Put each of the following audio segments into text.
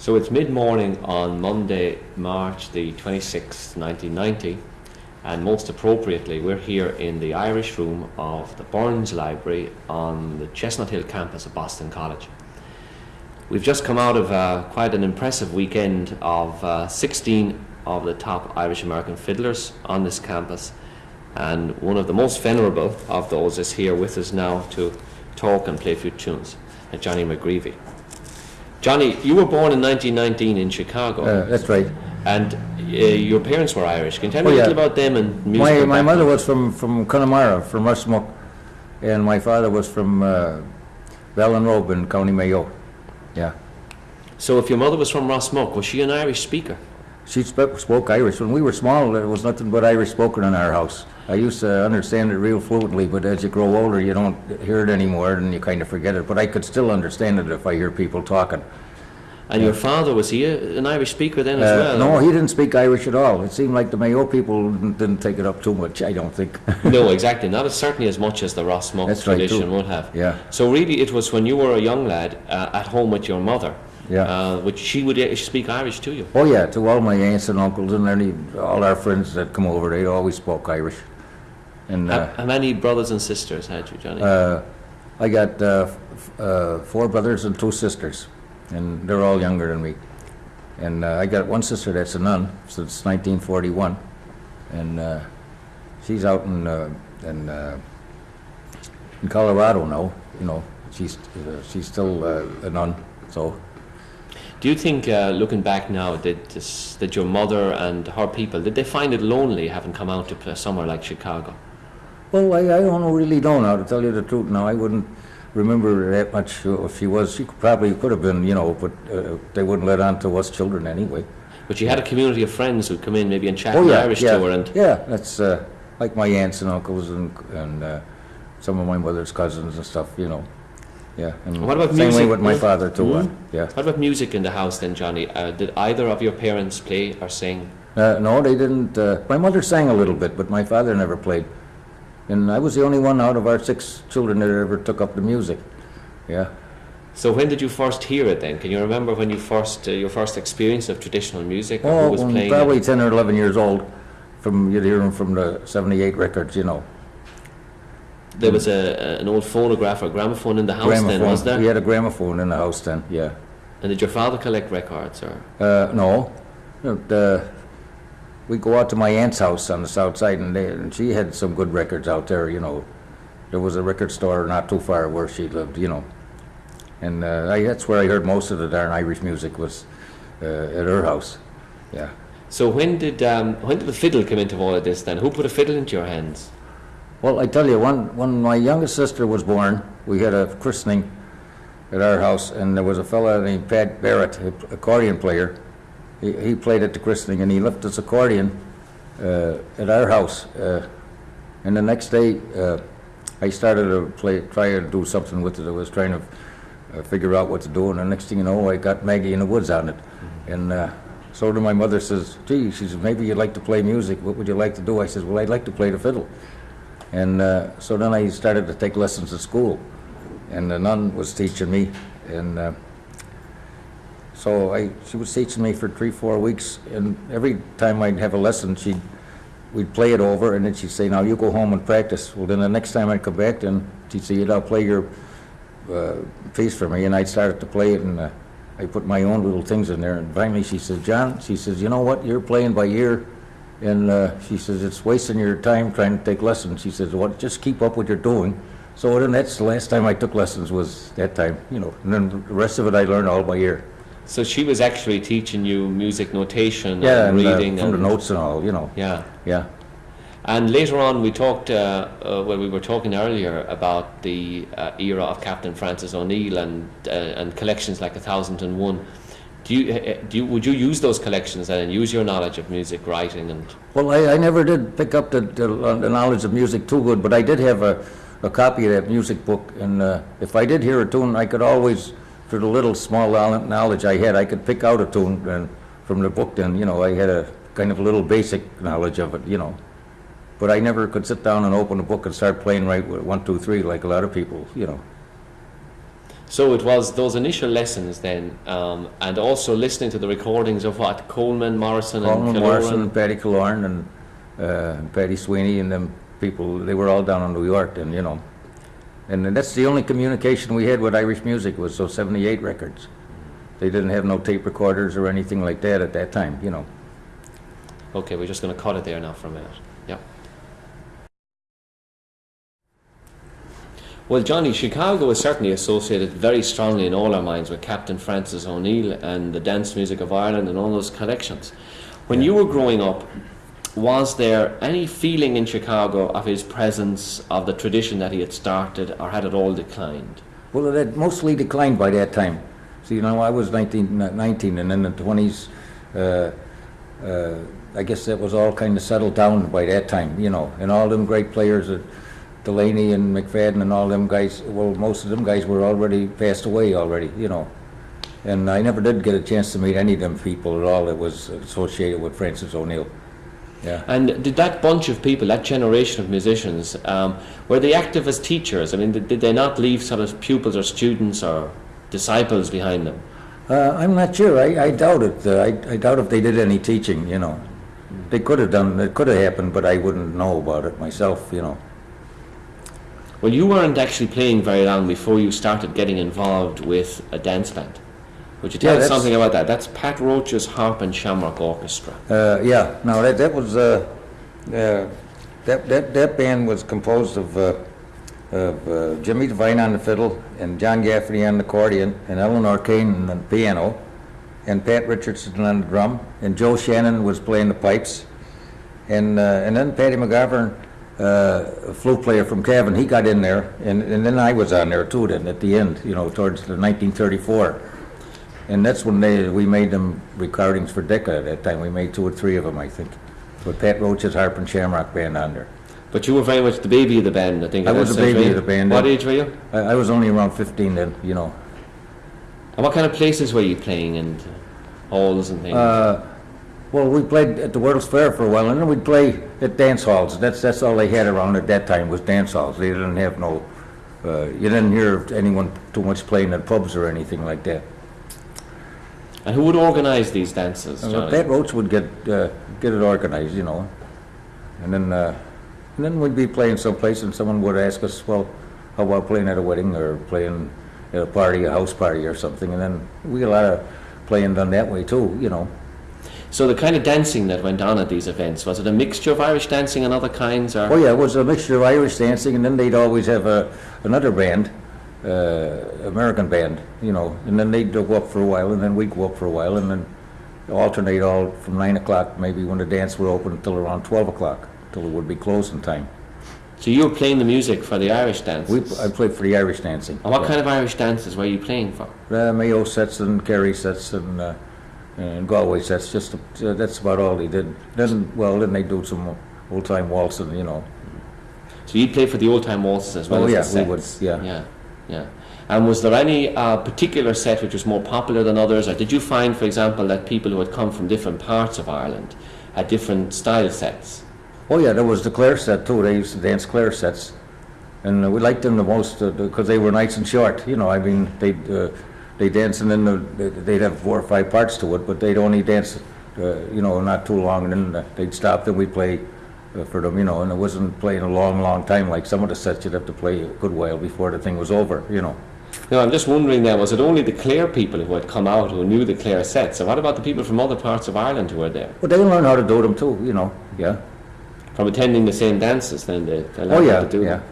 So it's mid-morning on Monday, March the 26th, 1990, and most appropriately, we're here in the Irish room of the Burns Library on the Chestnut Hill campus of Boston College. We've just come out of uh, quite an impressive weekend of uh, 16 of the top Irish American fiddlers on this campus, and one of the most venerable of those is here with us now to talk and play a few tunes, Johnny McGreevy. Johnny, you were born in 1919 in Chicago. Uh, that's right. And uh, your parents were Irish. Can you tell me Oh, a little about them and music? My, my mother was from, from Connemara, from Rushmook, and my father was from uh, Ballinrobe in County Mayo. Yeah. So if your mother was from Rossmuck, was she an Irish speaker? She spoke, spoke Irish. When we were small, there was nothing but Irish spoken in our house. I used to understand it real fluently, but as you grow older, you don't hear it anymore, and you kind of forget it. But I could still understand it if I hear people talking. And your father, was he an Irish speaker then as Uh, well? no, he didn't speak Irish at all. It seemed like the Mayo people didn't, take it up too much, I don't think. no, exactly. Not as certainly as much as the That's right, tradition too. would have. Yeah. So really, it was when you were a young lad uh, at home with your mother, Yeah. uh, which she would uh, speak Irish to you. Oh yeah, to all my aunts and uncles and any, all our friends that come over, they always spoke Irish. And How, uh, how many brothers and sisters had you, Johnny? uh, I got uh, f- uh, four brothers and two sisters, and they're all younger than me. And uh, I got one sister that's a nun since 1941, and uh, she's out in uh, in, uh, in Colorado now. You know, she's uh, she's still uh, a nun. So Do you think, uh, looking back now, that this, that your mother and her people did they find it lonely having come out to a somewhere like Chicago? Well, I, I don't really know now, to tell you the truth. Now, I wouldn't remember that much uh, if she was. She probably could have been, you know, but uh, they wouldn't let on to us children anyway. But you had a community of friends who'd come in maybe and chat Oh, yeah, Irish yeah. to her, and Yeah, that's uh, like my aunts and uncles and, and uh, some of my mother's cousins and stuff, you know. Yeah. And What about Same way music? with my father, too. Mm. yeah. what about music in the house then, Johnny? Uh, did either of your parents play or sing? Uh, no, they didn't. Uh, my mother sang a little bit, but my father never played. And I was the only one out of our six children that ever took up the music. Yeah. So when did you first hear it then? Can you remember when you first uh, your first experience of traditional music or Oh, who was when playing probably it? 10 or 11 years old, from, you'd hear them from the 78 records, you know. There was a, an old phonograph or gramophone in the house then, was there? We had a gramophone in the house then, yeah. And did your father collect records or? Uh, no, No, the, we go out to my aunt's house on the south side, and, they, and she had some good records out there, you know. There was a record store not too far where she lived, you know. And uh, I, that's where I heard most of the darn Irish music was uh, at her house, yeah. So when did um, when did the fiddle come into all of this then? Who put a fiddle into your hands? Well, I tell you, when, when my youngest sister was born, we had a christening at our house, and there was a fellow named Pat Barrett, a accordion player. He, he played at the christening, and he left his accordion uh, at our house. Uh, and the next day, uh, I started to play, try to do something with it. I was trying to uh, figure out what to do, and the next thing you know, I got Maggie in the Woods on it. And uh, so then my mother says, gee, she says, maybe you'd like to play music. What would you like to do? I says, well, I'd like to play the fiddle. And uh, so then I started to take lessons at school, and the nun was teaching me, and uh, so I, she was teaching me for three, four weeks, and every time I'd have a lesson, she'd, we'd play it over, and then she'd say, now you go home and practice. Well, then the next time I'd come back, then she'd say, now play your uh, piece for me, and I'd start to play it, and uh, I put my own little things in there, and finally she says, John, she says, you know what, you're playing by ear, and uh, she says, it's wasting your time trying to take lessons. She says, well, just keep up what you're doing. So then that's the last time I took lessons was that time, you know, and then the rest of it I learned all by ear. So she was actually teaching you music notation Yeah, and and uh, reading from the notes and all, you know, yeah. yeah. And later on, we talked uh, uh, when we were talking earlier about the uh, era of Captain Francis O'Neill and uh, and collections like A Thousand and One. Do you, uh, do you would you use those collections and use your knowledge of music writing and Well, I, I never did pick up the, the, the knowledge of music too good, but I did have a, a copy of that music book, and uh, if I did hear a tune, I could always, for the little small knowledge I had, I could pick out a tune and from the book. Then you know, I had a kind of a little basic knowledge of it, you know. But I never could sit down and open a book and start playing right with one, two, three, like a lot of people, you know. So it was those initial lessons then, um, and also listening to the recordings of what Coleman, Morrison, Coleman and Morrison, and Paddy Killoran, and uh, Paddy Sweeney, and them people, they were all down in New York, and, you know. And that's the only communication we had with Irish music was those 78 records. They didn't have no tape recorders or anything like that at that time, you know. Okay, we're just going to cut it there now for a minute. Yeah. Well, Johnny, Chicago is certainly associated very strongly in all our minds with Captain Francis O'Neill and the dance music of Ireland and all those connections. When you were growing up, was there any feeling in Chicago of his presence, of the tradition that he had started, or had it all declined? Well, it had mostly declined by that time. So, you know, I was 19, 19 and in the 20s, uh, uh, I guess that was all kind of settled down by that time, you know. And all them great players, uh, Delaney and McFadden and all them guys, well, most of them guys were already passed away already, you know. And I never did get a chance to meet any of them people at all that was associated with Francis O'Neill. Yeah. And did that bunch of people, that generation of musicians, um, were they active as teachers? I mean, did, did they not leave sort of pupils or students or disciples behind them? Uh, I'm not sure. I, I doubt it. Uh, I, I doubt if they did any teaching, you know. They could have done, it could have happened, but I wouldn't know about it myself, you know. Well, you weren't actually playing very long before you started getting involved with a dance band. Would you tell Yeah, us something about that? That's Pat Roche's Harp and Shamrock Orchestra. Uh, yeah, no, that, that was, uh, uh, that, that, that band was composed of, uh, of uh, Jimmy Devine on the fiddle, and John Gaffney on the accordion, and Eleanor Kane on the piano, and Pat Richardson on the drum, and Joe Shannon was playing the pipes, and, uh, and then Patty McGovern, uh, a flute player from Cavan, he got in there, and, and then I was on there too then, at the end, you know, towards the 1934. And that's when they, we made them recordings for Decca at that time. We made two or three of them, I think, with Pat Roche's Harp and Shamrock Band on there. But you were very much the baby of the band, I think. I at was that the stage, baby of the band, What yeah. age were you? I, I was only around 15 then, you know. And what kind of places were you playing and halls and things? Uh, well, we played at the World's Fair for a while, and then we'd play at dance halls. That's, that's all they had around at that time was dance halls. They didn't have no, uh, you didn't hear anyone too much playing at pubs or anything like that. And who would organise these dances, Uh, Johnny? Pat Roche would get, uh, get it organized, you know. And then, uh, and then we'd be playing someplace and someone would ask us, well, how about playing at a wedding or playing at a party, a house party or something? And then we get a lot of playing done that way too, you know. So the kind of dancing that went on at these events, was it a mixture of Irish dancing and other kinds? Or? Oh yeah, it was a mixture of Irish dancing and then they'd always have a, another band, uh, American band, you know. And then they'd go up for a while and then we'd go up for a while and then alternate all from nine o'clock, maybe when the dance would open until around twelve o'clock, till it would be closing time. So you were playing the music for the Irish dances? We, I played for the Irish dancing. and what yeah. kind of Irish dances were you playing for? Uh, Mayo sets and Kerry sets and, uh, and Galway sets, just, uh, that's about all they did. Then, well, then they do some old-time waltzing, you know. So you'd play for the old time waltzes as well Oh, as yeah, the we would, sets? yeah. Yeah, yeah. And was there any uh, particular set which was more popular than others, or did you find, for example, that people who had come from different parts of Ireland had different style sets? Oh, yeah, there was the Clare set too, they used to dance Clare sets. And uh, we liked them the most, because they were nice and short, you know, I mean, they'd, uh, they dance and then they'd have four or five parts to it, but they'd only dance, uh, you know, not too long, and then uh, they'd stop, then we'd play uh, for them, you know, and it wasn't playing a long, long time, like some of the sets you'd have to play a good while before the thing was over, you know. No, I'm just wondering then, was it only the Clare people who had come out who knew the Clare sets, and what about the people from other parts of Ireland who were there? But they learn how to do them too, you know, yeah. From attending the same dances, then they, they learned Oh, how yeah, to do yeah. them.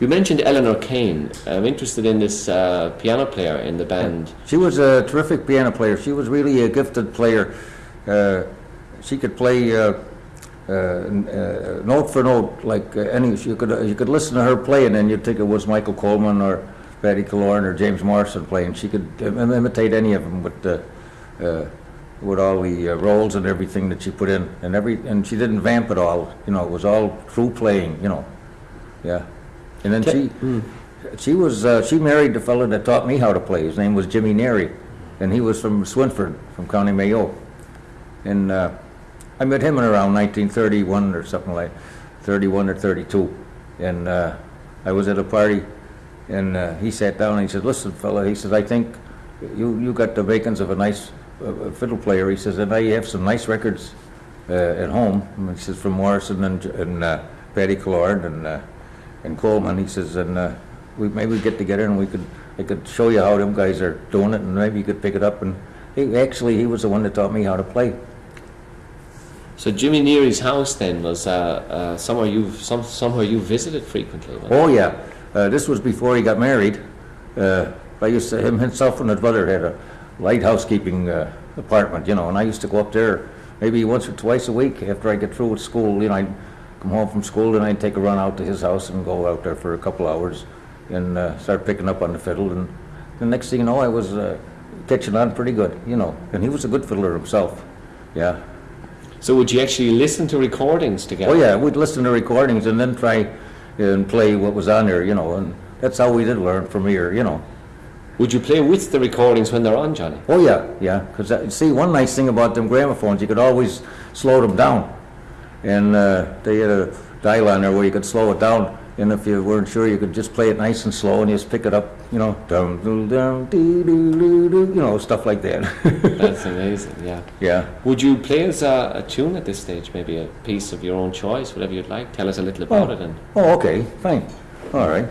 You mentioned Eleanor Kane. I'm interested in this uh, piano player in the band. She was a terrific piano player. She was really a gifted player. Uh, she could play uh, uh, uh, note for note, like uh, any. You could uh, you could listen to her playing, and you'd think it was Michael Coleman or Paddy Killoran or James Morrison playing. She could im- imitate any of them with the. Uh, with all the uh, rolls and everything that she put in, and every, and she didn't vamp at all. You know, it was all true playing. You know, yeah. And then she, she was, uh, she married the fellow that taught me how to play. His name was Jimmy Neary, and he was from Swinford, from County Mayo. And uh, I met him in around 1931 or something like, 31 or 32. And uh, I was at a party And uh, he sat down and he said, listen, fella, he says, I think you, you got the makings of a nice uh, fiddle player. He says, and I have some nice records uh, at home. And he says, from Morrison and, and uh, Paddy Collard and, uh, and Coleman. He says, and we maybe we get together and we could, I could show you how them guys are doing it and maybe you could pick it up. And he, actually, he was the one that taught me how to play. So Jimmy Neary's house then was uh, uh, somewhere you some, somewhere you visited frequently. Oh, yeah. Uh, this was before he got married. Uh, I used to, him himself and his brother had a light housekeeping uh, apartment, you know, and I used to go up there maybe once or twice a week after I get through with school. You know, I'd come home from school and I'd take a run out to his house and go out there for a couple hours and uh, start picking up on the fiddle. And the next thing you know, I was catching on pretty good, you know. And he was a good fiddler himself. Yeah. So would you actually listen to recordings together? Oh, yeah, we'd listen to recordings and then try and play what was on there, you know, and that's how we did learn from here, you know. Would you play with the recordings when they're on, Johnny? Oh, yeah, yeah, because, see, one nice thing about them gramophones, you could always slow them down. And uh, they had a dial on there where you could slow it down, and if you weren't sure, you could just play it nice and slow, and just pick it up, you know, dum, doo, dum, dee, doo, doo, doo, you know, stuff like that. That's amazing. Yeah. Yeah. Would you play us a, a tune at this stage? Maybe a piece of your own choice, whatever you'd like. Tell us a little about it, and Oh, okay, fine, all right.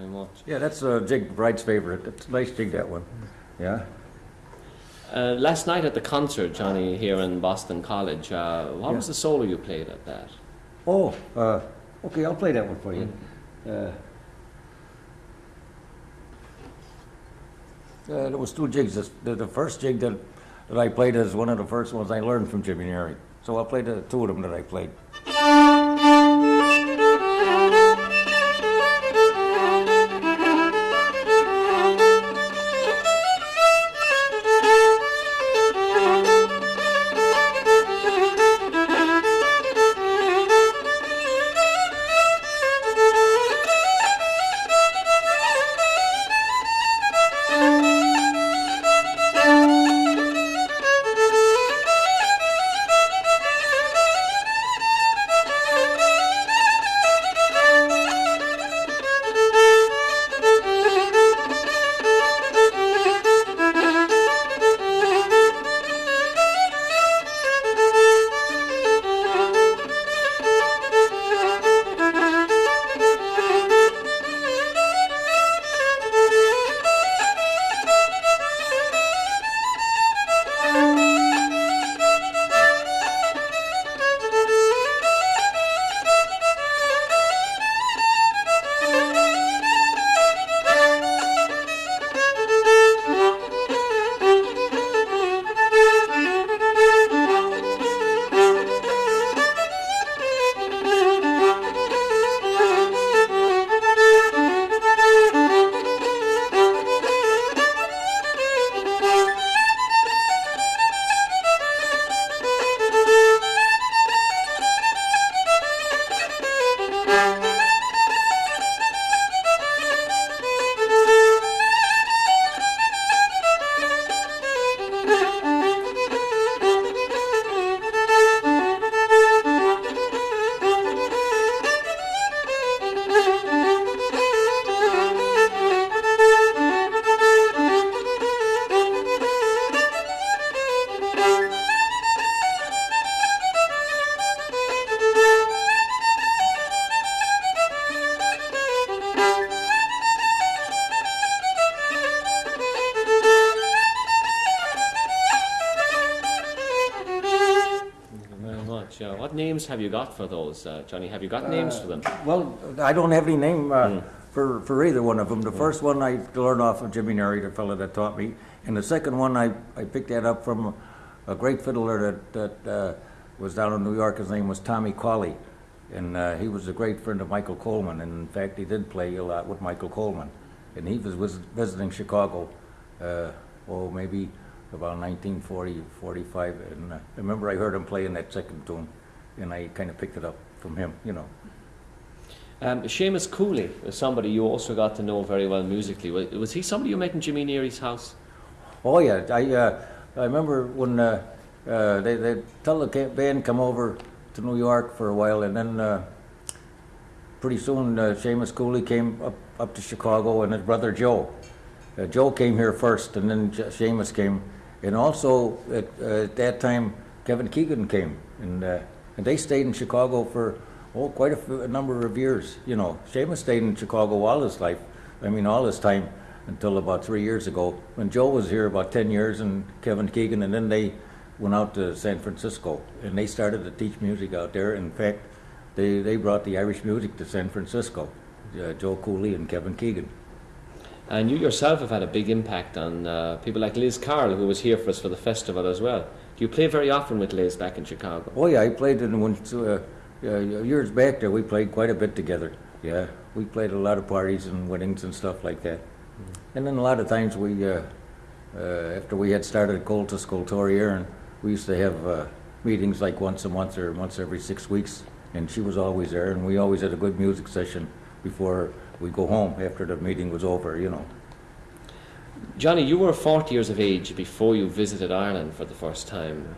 Very much. Yeah, that's uh, Jig Bright's favorite, it's a nice jig, that one, yeah. Uh, last night at the concert, Johnny, here in Boston College, uh, what Yeah. was the solo you played at that? Oh, uh, okay, I'll play that one for you. Uh, uh, there was two jigs. The, the first jig that, that I played is one of the first ones I learned from Jimmy Neary. So I'll play the two of them that I played. What names have you got for those, uh, Johnny? Have you got names for them? Well, I don't have any name uh, Mm. for, for either one of them. The first one I learned off of Jimmy Neary, the fellow that taught me, and the second one I, I picked that up from a great fiddler that, that uh, was down in New York. His name was Tommy Cawley, and uh, he was a great friend of Michael Coleman. And in fact, he did play a lot with Michael Coleman. And he was, visiting Chicago, uh, oh, maybe about 1940, 45. And uh, I remember I heard him playing that second tune, and I kind of picked it up from him, you know. Um, Seamus Cooley was somebody you also got to know very well musically. Was, was he somebody you met in Jimmy Neary's house? Oh yeah, I uh, I remember when uh, uh, they they tell the band come over to New York for a while, and then uh, pretty soon uh, Seamus Cooley came up up to Chicago, and his brother Joe. Uh, Joe came here first, and then J- Seamus came, and also at, uh, at that time Kevin Keegan came, and uh, and they stayed in Chicago for oh quite a, number of years. You know, Seamus stayed in Chicago all his life. I mean, all his time until about three years ago when Joe was here about 10 years and Kevin Keegan and then they went out to San Francisco and they started to teach music out there. In fact, they, they brought the Irish music to San Francisco, uh, Joe Cooley and Kevin Keegan. And you yourself have had a big impact on uh, people like Liz Carroll, who was here for us for the festival as well. Do you play very often with Liz back in Chicago? Oh yeah, I played in one, uh, uh, years back there, we played quite a bit together. Yeah, we played a lot of parties and weddings and stuff like that. And then a lot of times we, uh, uh, after we had started Comhaltas Ceoltóirí, and we used to have uh, meetings like once a month or once every six weeks, and she was always there, and we always had a good music session before we go home after the meeting was over, you know. Johnny, you were 40 years of age before you visited Ireland for the first time.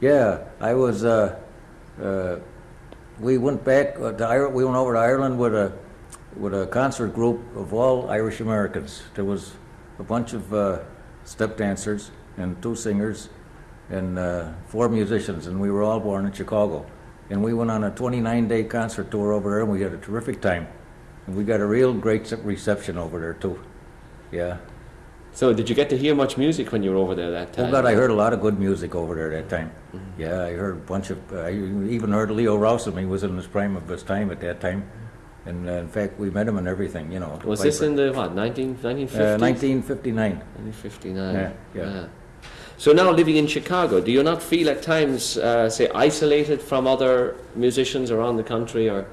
Yeah, I was. Uh, uh, we went back. Uh, to Ireland. we went over to Ireland with a with a concert group of all Irish Americans. There was a bunch of uh, step dancers and two singers and uh, four musicians, and we were all born in Chicago. And we went on a 29-day concert tour over there, and we had a terrific time. And we got a real great reception over there too. Yeah. So, did you get to hear much music when you were over there that time? Oh God, I heard a lot of good music over there that time. Yeah, I heard a bunch of. I even heard Leo Rowsome. He was in his prime of his time at that time, and uh, in fact, we met him and everything. You know. Was this in the what 19, 1950s? uh, 1959? 1959. Yeah, yeah. So now living in Chicago, do you not feel at times, uh, say, isolated from other musicians around the country, or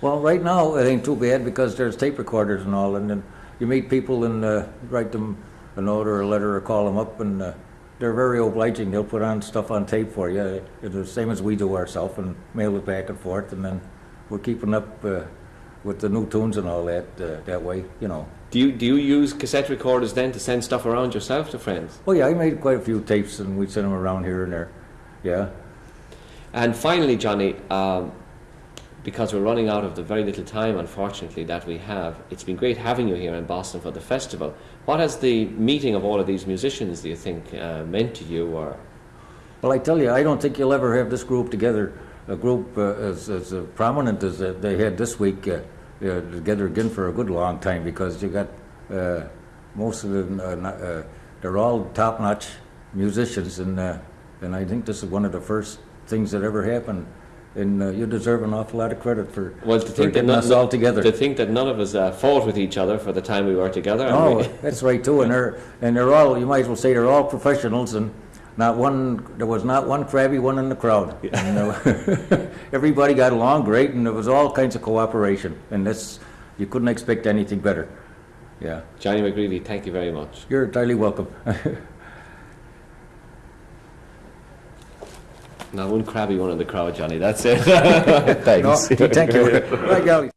Well, right now it ain't too bad because there's tape recorders and all, and then you meet people and uh, write them a note or a letter or call them up, and uh, they're very obliging. They'll put on stuff on tape for you, the same as we do ourselves, and mail it back and forth, and then we're keeping up uh, with the new tunes and all that uh, that way, you know. do you do you use cassette recorders then to send stuff around yourself to friends? Oh yeah, I made quite a few tapes, and we sent them around here and there. Yeah. And finally, Johnny, um, because we're running out of the very little time, unfortunately, that we have, it's been great having you here in Boston for the festival. What has the meeting of all of these musicians, do you think, uh, meant to you, or Well, I tell you, I don't think you'll ever have this group together, a group uh, as, as uh, prominent as uh, they had this week, uh, uh, together again for a good long time because you got most of them, they're all top-notch musicians, and and I think this is one of the first things that ever happened. And uh, you deserve an awful lot of credit for, well, to think that none, us all together. to think that none of us uh, fought with each other for the time we were together. Oh, we- that's right too, and they're, and they're all, you might as well say they're all professionals, and not one, there was not one crabby one in the crowd. And, uh, Everybody got along great, and there was all kinds of cooperation, and that's, you couldn't expect anything better. Yeah, Johnny McGreevy, thank you very much. you're entirely welcome. Not one crabby one in the crowd, Johnny. That's it. No, Thanks. Thank you. Right, golly.